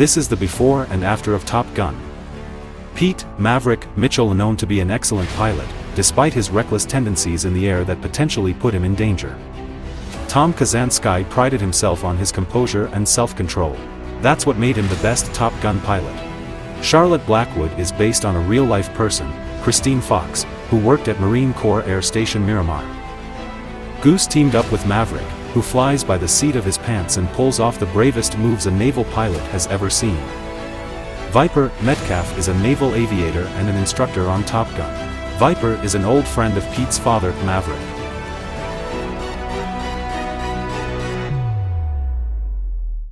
This is the before and after of Top Gun. Pete, Maverick, Mitchell known to be an excellent pilot, despite his reckless tendencies in the air that potentially put him in danger. Tom Kazansky prided himself on his composure and self-control. That's what made him the best Top Gun pilot. Charlotte Blackwood is based on a real-life person, Christine Fox, who worked at Marine Corps Air Station Miramar. Goose teamed up with Maverick, who flies by the seat of his pants and pulls off the bravest moves a naval pilot has ever seen. Viper, Metcalf is a naval aviator and an instructor on Top Gun. Viper is an old friend of Pete's father, Maverick.